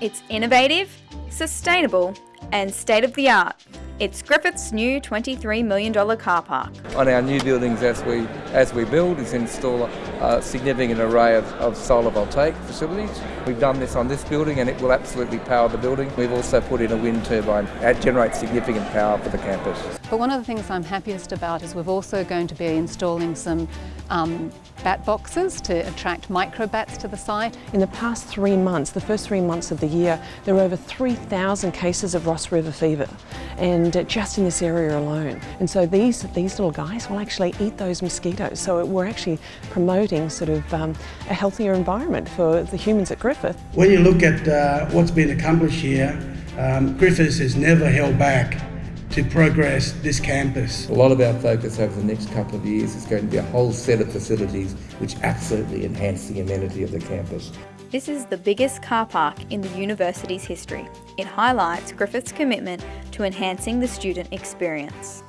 It's innovative, sustainable, and state of the art. It's Griffith's new $23 million car park. On our new buildings as we as we build is install a significant array of, of solar voltaic facilities. We've done this on this building and it will absolutely power the building. We've also put in a wind turbine that generates significant power for the campus. But one of the things I'm happiest about is we're also going to be installing some um, bat boxes to attract microbats to the site. In the past three months, the first three months of the year, there were over 3,000 cases of Ross River fever, and just in this area alone. And so these, these little guys will actually eat those mosquitoes. So we're actually promoting sort of um, a healthier environment for the humans at Griffith. When you look at uh, what's been accomplished here, um, Griffiths has never held back to progress this campus. A lot of our focus over the next couple of years is going to be a whole set of facilities which absolutely enhance the amenity of the campus. This is the biggest car park in the university's history. It highlights Griffith's commitment to enhancing the student experience.